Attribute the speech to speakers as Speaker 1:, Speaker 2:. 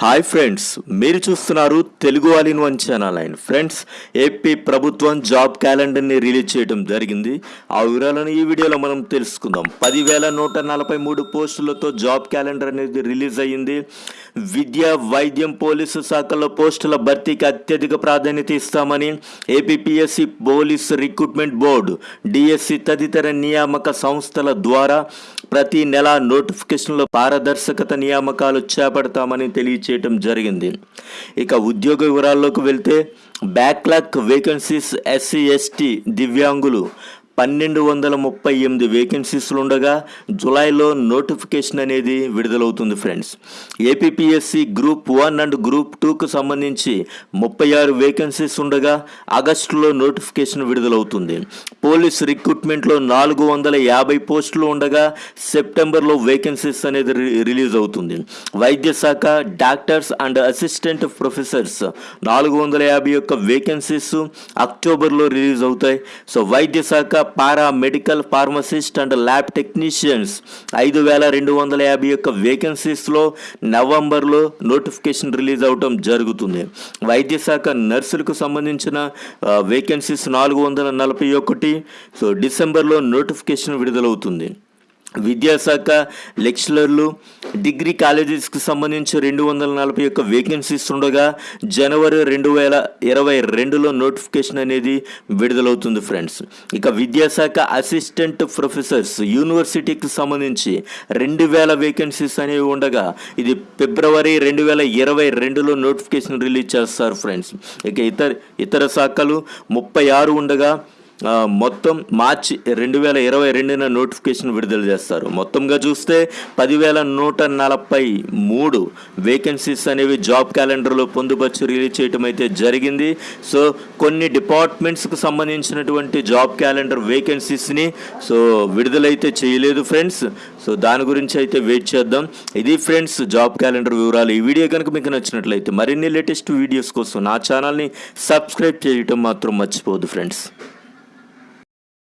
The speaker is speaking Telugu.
Speaker 1: హాయ్ ఫ్రెండ్స్ మీరు చూస్తున్నారు Telugu all in one channel and friends AP ప్రభుత్వం జాబ్ క్యాలెండర్ని రిలీజ్ చేయడం జరిగింది. ఆ వివరాలను ఈ వీడియోలో మనం తెలుసుకుందాం. పదివేల నూట నలభై మూడు పోస్టులతో జాబ్ క్యాలెండర్ అనేది రిలీజ్ అయ్యింది. విద్య వైద్యం పోలీసు శాఖల్లో పోస్టుల భర్తీకి అత్యధిక ప్రాధాన్యత ఇస్తామని APPSC police recruitment board DSC తదితర నియామక సంస్థల ద్వారా ప్రతి నెల నోటిఫికేషన్లో పారదర్శకత నియామకాలు చేపడతామని చేయటం జరిగింది. ఇక ఉద్యోగ వివరాల్లోకి వెళ్తే బ్యాక్లాక్ వేకెన్సీస్ ఎస్సీ ఎస్టీ దివ్యాంగులు పన్నెండు వందల ముప్పై ఎనిమిది వేకెన్సీస్లు ఉండగా జులైలో నోటిఫికేషన్ అనేది విడుదలవుతుంది friends. APSC group one and group టూకు సంబంధించి ముప్పై ఆరు వేకెన్సీస్ ఉండగా ఆగస్టులో నోటిఫికేషన్ విడుదలవుతుంది. పోలీస్ రిక్రూట్మెంట్లో నాలుగు వందల యాభై పోస్టులు ఉండగా సెప్టెంబర్లో వేకెన్సీస్ అనేది రి- రిలీజ్ అవుతుంది వైద్య శాఖ డాక్టర్స్ అండ్ అసిస్టెంట్ ప్రొఫెసర్స్ నాలుగు వందల యాభై యొక్క వేకెన్సీస్ అక్టోబర్లో రిలీజ్ అవుతాయి సో వైద్య శాఖ para medical pharmacist and lab technicians ఐదు వేల రెండు వందల యాభై యొక్క వేకెన్సీస్లో నవంబర్లో నోటిఫికేషన్ రిలీజ్ అవటం జరుగుతుంది. వైద్య శాఖ నర్సులకు సంబంధించిన వేకెన్సీస్ నాలుగు వందల నలభై ఒకటి సో డిసెంబర్లో నోటిఫికేషన్ విడుదలవుతుంది. విద్యాశాఖ లెక్చరర్లు డిగ్రీ కాలేజెస్కి సంబంధించి రెండు వందల నలభై ఒక్క వేకెన్సీస్ ఉండగా జనవరి రెండు వేల ఇరవై రెండులో నోటిఫికేషన్ అనేది విడుదలవుతుంది ఫ్రెండ్స్. ఇక విద్యాశాఖ అసిస్టెంట్ ప్రొఫెసర్స్ యూనివర్సిటీకి సంబంధించి రెండు వేల వేకెన్సీస్ అనేవి ఉండగా ఇది ఫిబ్రవరి రెండు వేల ఇరవై రెండులో నోటిఫికేషన్ రిలీజ్ చేస్తారు ఫ్రెండ్స్. ఇక ఇతర ఇతర శాఖలు ముప్పై ఆరు ఉండగా మొత్తం మార్చి రెండు వేల ఇరవై రెండున నోటిఫికేషన్ విడుదల చేస్తారు. మొత్తంగా చూస్తే పదివేల నూట నలభై మూడు వేకెన్సీస్ అనేవి జాబ్ క్యాలెండర్లో పొందుపరిచి రిలీజ్ చేయటం అయితే జరిగింది. సో కొన్ని డిపార్ట్మెంట్స్కి సంబంధించినటువంటి జాబ్ క్యాలెండర్ వేకెన్సీస్ని సో విడుదలైతే చేయలేదు ఫ్రెండ్స్. సో దాని గురించి అయితే వెయిట్ చేద్దాం. ఇది ఫ్రెండ్స్ జాబ్ క్యాలెండర్ వివరాలు. ఈ వీడియో కనుక మీకు నచ్చినట్లయితే మరిన్ని లేటెస్ట్ వీడియోస్ కోసం నా ఛానల్ని సబ్స్క్రైబ్ చేయటం మాత్రం మర్చిపోదు ఫ్రెండ్స్.